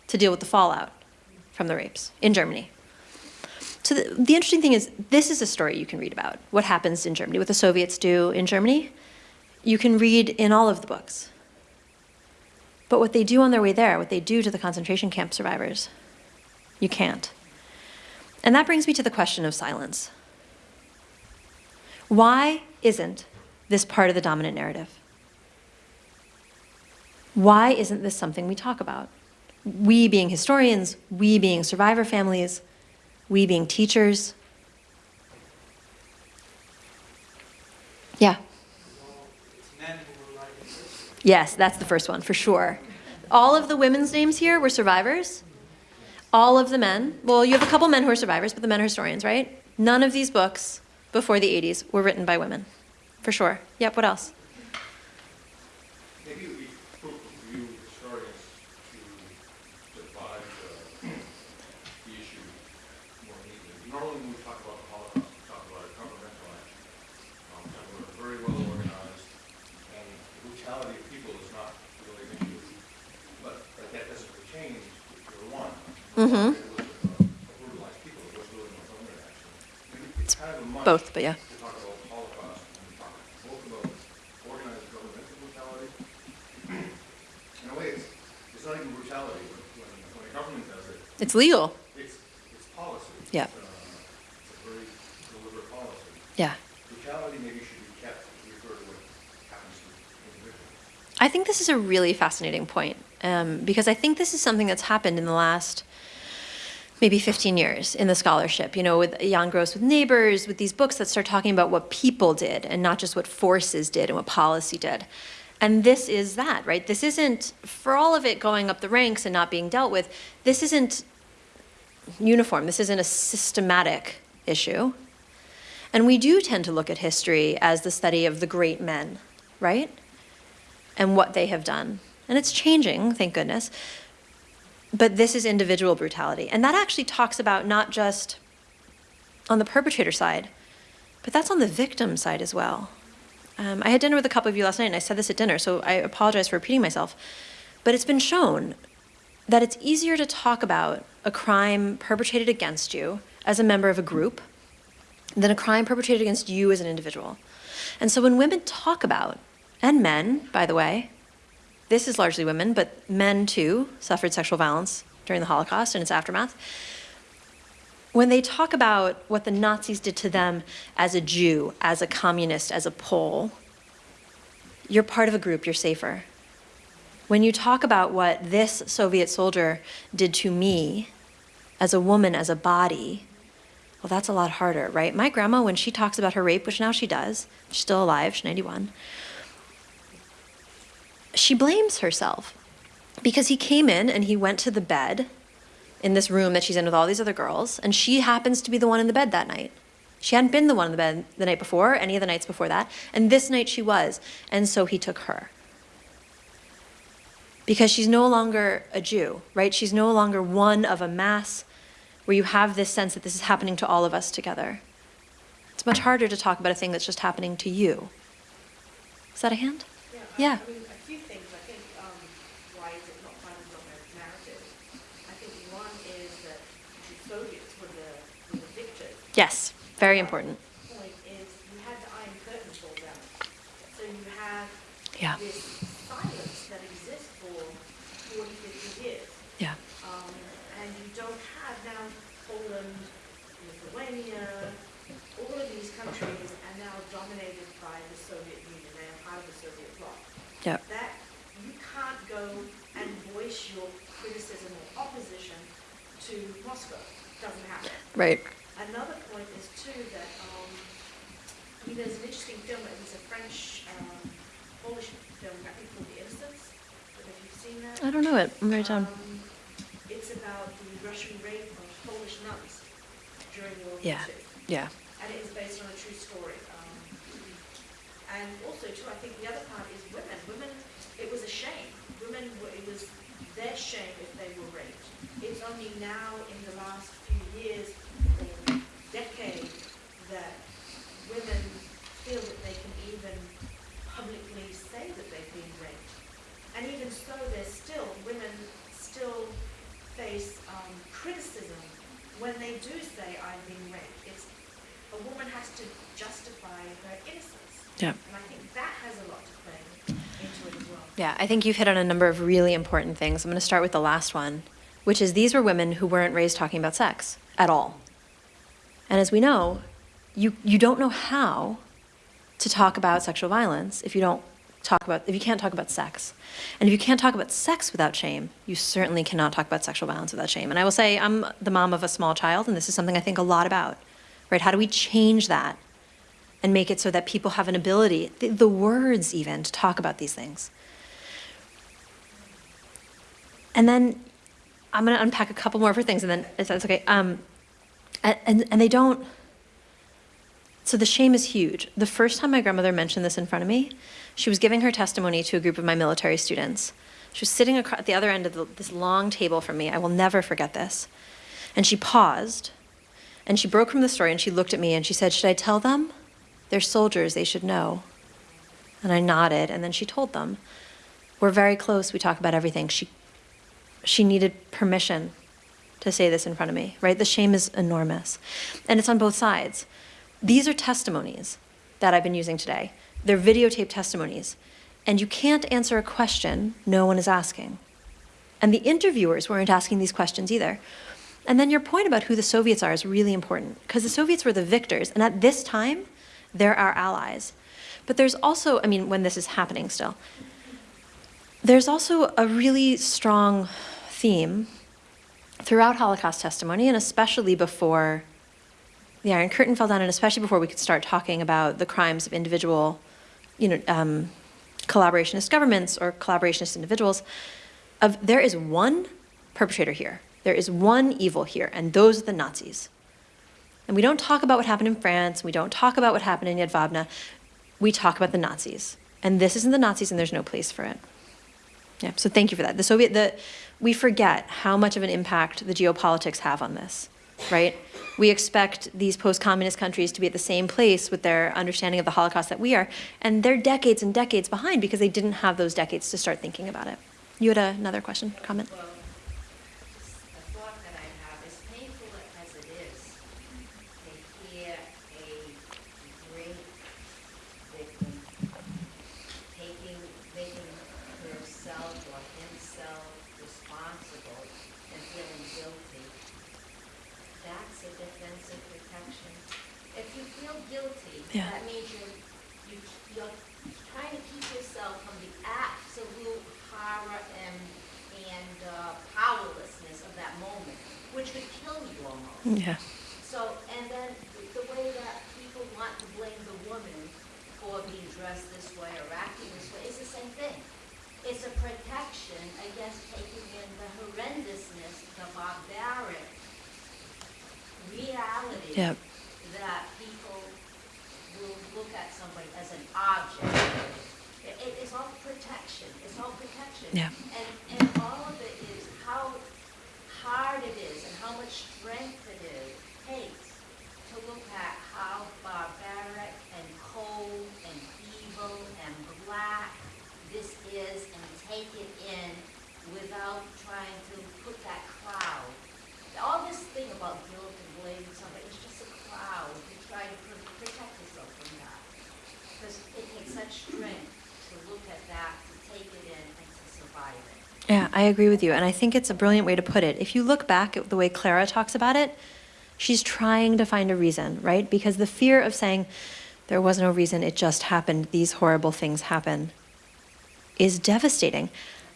Speaker 1: to deal with the fallout from the rapes in Germany. So the, the interesting thing is, this is a story you can read about, what happens in Germany, what the Soviets do in Germany. You can read in all of the books. But what they do on their way there, what they do to the concentration camp survivors, you can't. And that brings me to the question of silence. Why isn't this part of the dominant narrative? Why isn't this something we talk about? We being historians, we being survivor families, we being teachers. Yeah. Yes, that's the first one for sure. All of the women's names here were survivors. All of the men, well, you have a couple men who are survivors, but the men are historians, right? None of these books before the 80s were written by women, for sure. Yep, what else?
Speaker 4: Maybe it would be fruitful for you historians to divide the brutality of people is not really an issue, but, but that doesn't pertain to the one.
Speaker 1: Mhm.
Speaker 4: It was, uh, Brutalized people, it was really Northumberland, actually. I mean, It's kind of a much.
Speaker 1: Both, but yeah.
Speaker 4: To talk about Holocaust, and we talk both about organized governmental brutality. In a way, it's, it's not even brutality, when, when, when a government does it,
Speaker 1: It's legal.
Speaker 4: it's, it's policy.
Speaker 1: Yeah.
Speaker 4: It's, uh, It's a very deliberate policy.
Speaker 1: Yeah.
Speaker 4: Brutality maybe should be kept to refer to what happens to individuals.
Speaker 1: I think this is a really fascinating point um, because I think this is something that's happened in the last maybe 15 years in the scholarship, you know, with Jan Gross with Neighbors, with these books that start talking about what people did and not just what forces did and what policy did. And this is that, right? This isn't, for all of it going up the ranks and not being dealt with, this isn't uniform. This isn't a systematic issue. And we do tend to look at history as the study of the great men, right? and what they have done. And it's changing, thank goodness. But this is individual brutality. And that actually talks about not just on the perpetrator side, but that's on the victim side as well. Um, I had dinner with a couple of you last night, and I said this at dinner, so I apologize for repeating myself. But it's been shown that it's easier to talk about a crime perpetrated against you as a member of a group than a crime perpetrated against you as an individual. And so when women talk about, and men, by the way, this is largely women, but men too suffered sexual violence during the Holocaust and its aftermath. When they talk about what the Nazis did to them as a Jew, as a communist, as a Pole, you're part of a group, you're safer. When you talk about what this Soviet soldier did to me as a woman, as a body, well, that's a lot harder, right? My grandma, when she talks about her rape, which now she does, she's still alive, she's 91, she blames herself because he came in and he went to the bed in this room that she's in with all these other girls, and she happens to be the one in the bed that night. She hadn't been the one in the bed the night before, any of the nights before that, and this night she was, and so he took her. Because she's no longer a Jew, right? She's no longer one of a mass where you have this sense that this is happening to all of us together. It's much harder to talk about a thing that's just happening to you. Is that a hand? Yeah.
Speaker 5: I mean, a few things, I think, um, why is it not part of the narrative? I think one is that the Soviets were the, were the victors.
Speaker 1: Yes, very important.
Speaker 5: Point is, you had the Iron Curtain fall down. So you have
Speaker 1: Yeah.
Speaker 5: this silence that exists for 40, 50 years.
Speaker 1: Yeah.
Speaker 5: Um, and you don't have now Poland, Lithuania, all of these countries are now dominated by the Soviet Union, they are part of the Soviet bloc.
Speaker 1: Yep.
Speaker 5: That you can't go and voice your criticism or opposition to Moscow, doesn't happen.
Speaker 1: Right.
Speaker 5: Another point is too that, um, I mean, there's an interesting film, it was a French, um, Polish film, I think called The Innocents, I don't know if you've seen that.
Speaker 1: I don't know it. I'm very down.
Speaker 5: Um, It's about the Russian rape of Polish nuns during World War
Speaker 1: Yeah.
Speaker 5: II.
Speaker 1: Yeah.
Speaker 5: And it is based on a true story. Um, And also too, I think the other part is women. Women, it was a shame. Women, were- it was their shame if they were raped. It's only now in the last few years decade that women feel that they can even publicly say that they've been raped. And even so, there's still, women still face um, criticism when they do say, I've been raped. It's, a woman has to justify her innocence.
Speaker 1: Yeah.
Speaker 5: And I think that has a lot to play into it as well.
Speaker 1: Yeah, I think you've hit on a number of really important things. I'm going to start with the last one, which is these were women who weren't raised talking about sex at all. And as we know, you, you don't know how to talk about sexual violence if you don't talk about if you can't talk about sex. And if you can't talk about sex without shame, you certainly cannot talk about sexual violence without shame. And I will say I'm the mom of a small child and this is something I think a lot about. Right? How do we change that and make it so that people have an ability, the, the words even, to talk about these things? And then I'm going to unpack a couple more for things, and then if that's okay. Um, and, and, and they don't. So the shame is huge. The first time my grandmother mentioned this in front of me, she was giving her testimony to a group of my military students. She was sitting at the other end of the, this long table from me. I will never forget this. And she paused, and she broke from the story, and she looked at me, and she said, "Should I tell them? They're soldiers. They should know." And I nodded, and then she told them. We're very close. We talk about everything. She, she needed permission to say this in front of me, right? The shame is enormous. And it's on both sides. These are testimonies that I've been using today. They're videotaped testimonies. And you can't answer a question no one is asking. And the interviewers weren't asking these questions either. And then your point about who the Soviets are is really important because the Soviets were the victors. And at this time, they're our allies. But there's also, I mean, when this is happening still, there's also a really strong theme throughout Holocaust testimony, and especially before the Iron Curtain fell down, and especially before we could start talking about the crimes of individual, you know, um, collaborationist governments or collaborationist individuals, of there is one perpetrator here. There is one evil here, and those are the Nazis. And we don't talk about what happened in France. We don't talk about what happened in Yad Jedwabne. We talk about the Nazis. And this isn't the Nazis, and there's no place for it. Yeah, so thank you for that. The Soviet, the, we forget how much of an impact the geopolitics have on this, right? We expect these post-communist countries to be at the same place with their understanding of the Holocaust that we are, and they're decades and decades behind because they didn't have those decades to start thinking about it. You had another question, comment?
Speaker 6: Well, just a thought that I have, as painful as it is to hear a great victim taking, making herself or himself responsible and feeling guilty, that's a defensive protection. If you feel guilty,
Speaker 1: Yeah.
Speaker 6: that means you're, you, you're trying to keep yourself from the absolute horror and, and uh, powerlessness of that moment, which could kill you almost.
Speaker 1: Yeah.
Speaker 6: So, and then the way that people want to blame the woman for being dressed this way or acting this way is the same thing. It's a protection against taking in the horrendousness, the barbaric reality
Speaker 1: Yep.
Speaker 6: that people will look at somebody as an object. It, it- it's all protection, it's all protection.
Speaker 1: Yeah.
Speaker 6: And, and all of it is how hard it is and how much strength it is, takes to look at how barbaric and cold and evil and black this is and take it in without trying to put that cloud. All this thing about guilt and blaming somebody is just a cloud to try to pr- protect yourself from that. Because it takes such strength to look at that, to take it in, and to survive it.
Speaker 1: Yeah, I agree with you. And I think it's a brilliant way to put it. If you look back at the way Clara talks about it, she's trying to find a reason, right? Because the fear of saying, there was no reason, it just happened, these horrible things happen, is devastating.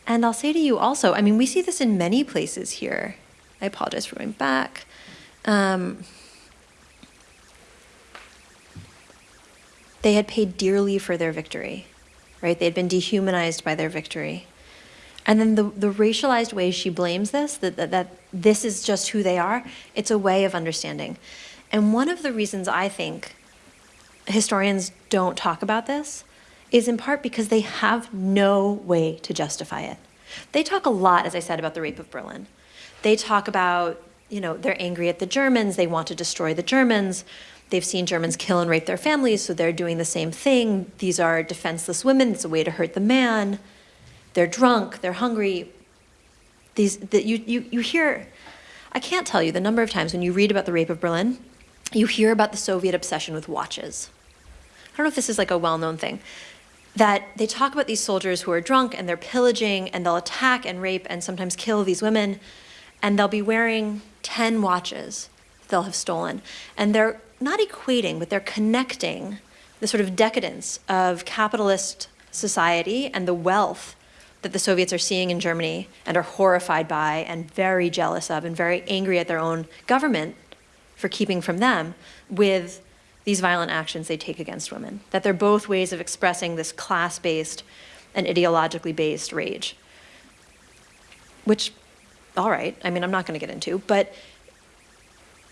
Speaker 1: And I'll say to you also, I mean, we see this in many places here. I apologize for going back. Um, they had paid dearly for their victory, right? They had been dehumanized by their victory. And then the, the racialized way she blames this, that, that, that this is just who they are, it's a way of understanding. And one of the reasons I think historians don't talk about this is in part because they have no way to justify it. They talk a lot, as I said, about the rape of Berlin. They talk about, you know, they're angry at the Germans, they want to destroy the Germans. They've seen Germans kill and rape their families, so they're doing the same thing. These are defenseless women, it's a way to hurt the man. They're drunk, they're hungry. These, that you, you, you hear, I can't tell you the number of times when you read about the rape of Berlin, you hear about the Soviet obsession with watches. I don't know if this is like a well-known thing, that they talk about these soldiers who are drunk and they're pillaging and they'll attack and rape and sometimes kill these women, and they'll be wearing 10 watches they'll have stolen. And they're not equating, but they're connecting the sort of decadence of capitalist society and the wealth that the Soviets are seeing in Germany and are horrified by and very jealous of and very angry at their own government for keeping from them with these violent actions they take against women. That they're both ways of expressing this class-based and ideologically based rage. Which, all right, I mean, I'm not going to get into, but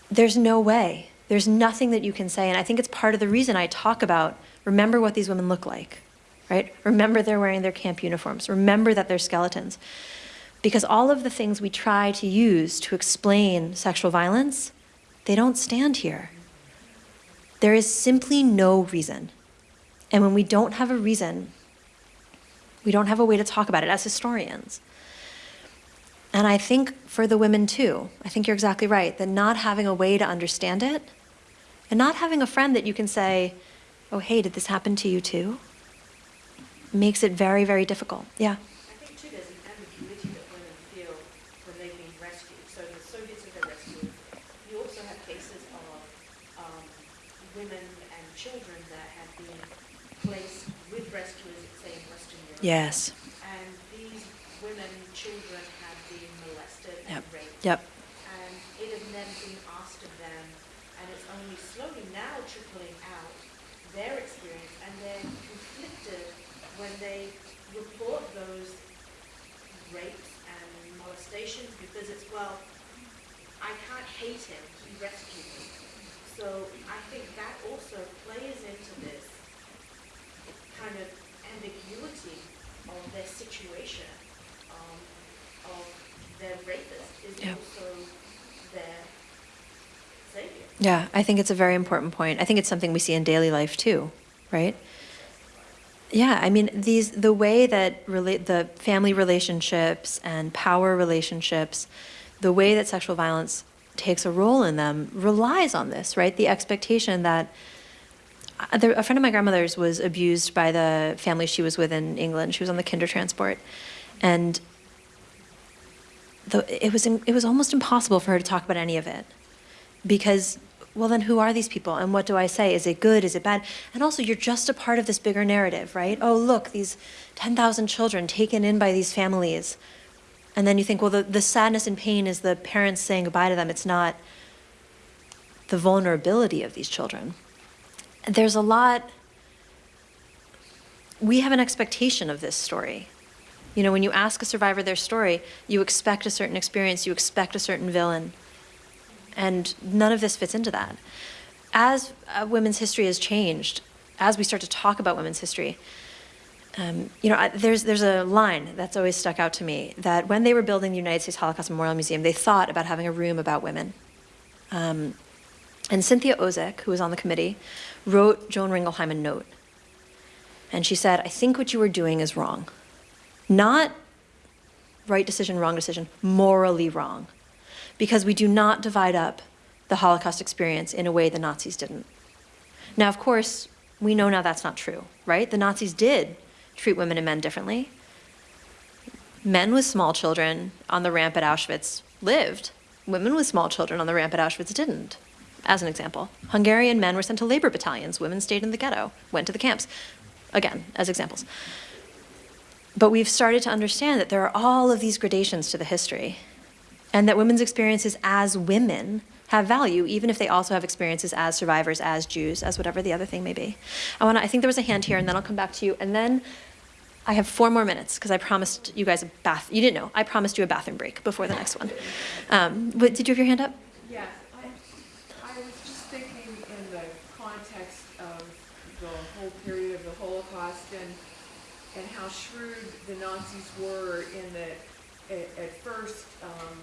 Speaker 1: there's no way. There's nothing that you can say. And I think it's part of the reason I talk about remember what these women look like, right? Remember they're wearing their camp uniforms. Remember that they're skeletons. Because all of the things we try to use to explain sexual violence, they don't stand here. There is simply no reason. And when we don't have a reason, We don't have a way to talk about it as historians. And I think for the women too, I think you're exactly right that not having a way to understand it and not having a friend that you can say, oh, hey, did this happen to you too? Makes it very, very difficult. Yeah.
Speaker 5: I think too, there's an ambiguity that women feel when they've been rescued. So the Soviets have been rescued. You also have cases of um, women and children that have been placed with rescuers, say in Western Europe.
Speaker 1: Yes.
Speaker 5: And these women, children have been molested
Speaker 1: Yep.
Speaker 5: and raped.
Speaker 1: Yep.
Speaker 5: And it has never been asked of them, and it's only slowly now trickling out their experience, and they're conflicted when they report those rapes and molestations, because it's, well, I can't hate him, he rescued me. So I think that also plays into this kind of ambiguity of their situation, um, of their rapist is
Speaker 1: Yeah.
Speaker 5: also their savior.
Speaker 1: Yeah, I think it's a very important point. I think it's something we see in daily life too, right? Yeah, I mean these the way that relate the family relationships and power relationships, the way that sexual violence takes a role in them relies on this, right? The expectation that uh, a friend of my grandmother's was abused by the family she was with in England. She was on the Kindertransport, and the, it was it was almost impossible for her to talk about any of it because well then who are these people? And what do i say? Is it good? Is it bad? And also you're just a part of this bigger narrative right? Oh look these 10,000 children taken in by these families. And then you think well the, the sadness and pain is the parents saying goodbye to them. It's not the vulnerability of these children. There's a lot we have an expectation of this story. You know when you ask a survivor their story you expect a certain experience you expect a certain villain and none of this fits into that. As uh, women's history has changed, as we start to talk about women's history, um, you know, I, there's there's a line that's always stuck out to me that when they were building the United States Holocaust Memorial Museum, they thought about having a room about women. Um, and Cynthia Ozick, who was on the committee, wrote Joan Ringelheim a note, and she said, "I think what you are doing is wrong, not right decision, wrong decision, morally wrong." Because we do not divide up the Holocaust experience in a way the Nazis didn't. Now, of course, we know now that's not true, right? The Nazis did treat women and men differently. Men with small children on the ramp at Auschwitz lived. Women with small children on the ramp at Auschwitz didn't, as an example. Hungarian men were sent to labor battalions. Women stayed in the ghetto, went to the camps. Again, as examples. But we've started to understand that there are all of these gradations to the history and that women's experiences as women have value, even if they also have experiences as survivors, as Jews, as whatever the other thing may be. I want to, I think there was a hand here, and then I'll come back to you, and then I have four more minutes because I promised you guys a bath. You didn't know. I promised you a bathroom break before the next one. Um, did you have your hand up?
Speaker 7: Yes, I, I was just thinking in the context of the whole period of the Holocaust and, and how shrewd the Nazis were in that at, at first, um,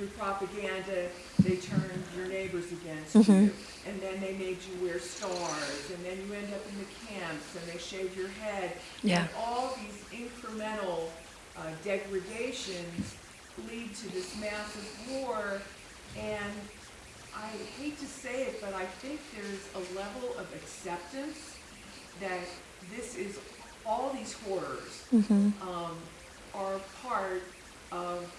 Speaker 7: through propaganda, they turned your neighbors against you. And then they made you wear stars, and then you end up in the camps, and they shave your head.
Speaker 1: Yeah.
Speaker 7: And all these incremental uh, degradations lead to this massive war. And I hate to say it, but I think there's a level of acceptance that this is, all these horrors um, are part of,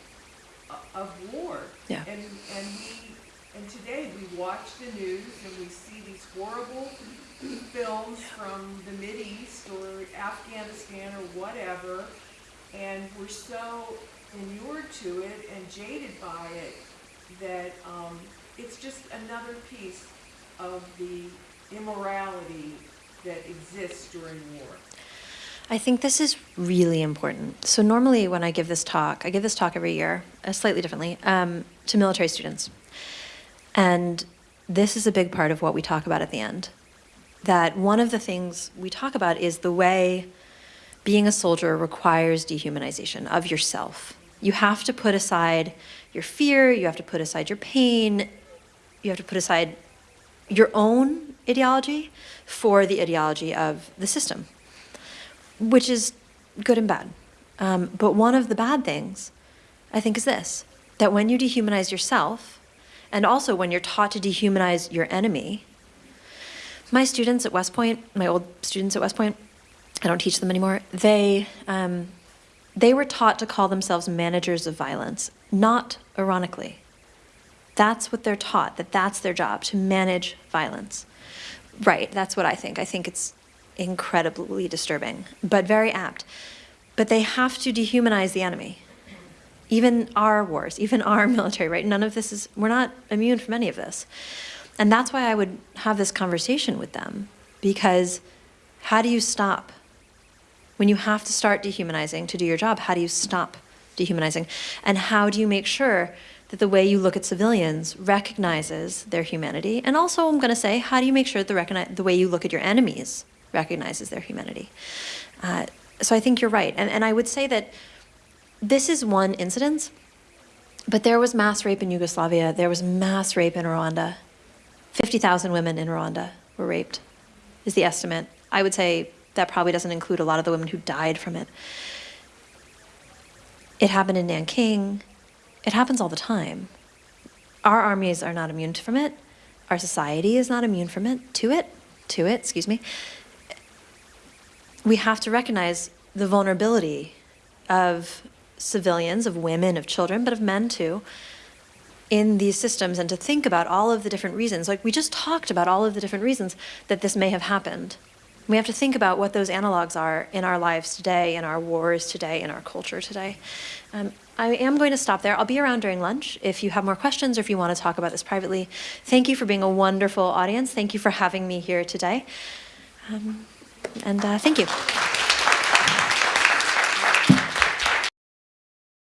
Speaker 7: of war.
Speaker 1: Yeah.
Speaker 7: And, and we, and today we watch the news and we see these horrible films from the East or Afghanistan or whatever, and we're so inured to it and jaded by it that um, it's just another piece of the immorality that exists during war.
Speaker 1: I think this is really important. So normally when I give this talk, I give this talk every year, uh, slightly differently, um, to military students. And this is a big part of what we talk about at the end. That one of the things we talk about is the way being a soldier requires dehumanization of yourself. You have to put aside your fear, you have to put aside your pain, you have to put aside your own ideology for the ideology of the system, which is good and bad. Um, but one of the bad things, I think, is this that when you dehumanize yourself, and also when you're taught to dehumanize your enemy, my students at West Point, my old students at West Point, I don't teach them anymore. They um, they were taught to call themselves managers of violence, not ironically. That's what they're taught. That that's their job to manage violence. Right. That's what I think. I think it's incredibly disturbing, but very apt. But they have to dehumanize the enemy. Even our wars, even our military, right? None of this is, we're not immune from any of this. And that's why I would have this conversation with them, because how do you stop? When you have to start dehumanizing to do your job, how do you stop dehumanizing? And how do you make sure that the way you look at civilians recognizes their humanity? And also, I'm going to say, how do you make sure that the, the way you look at your enemies recognizes their humanity? Uh, so I think you're right. And, and I would say that this is one incident, but there was mass rape in Yugoslavia, there was mass rape in Rwanda. 50,000 women in Rwanda were raped, is the estimate. I would say that probably doesn't include a lot of the women who died from it. It happened in Nanking. It happens all the time. Our armies are not immune from it. Our society is not immune from it, to it, to it, excuse me. We have to recognize the vulnerability of civilians, of women, of children, but of men too, in these systems and to think about all of the different reasons. Like we just talked about all of the different reasons that this may have happened. We have to think about what those analogs are in our lives today, in our wars today, in our culture today. Um, I am going to stop there. I'll be around during lunch if you have more questions or if you want to talk about this privately. Thank you for being a wonderful audience. Thank you for having me here today. Um, and uh, thank you.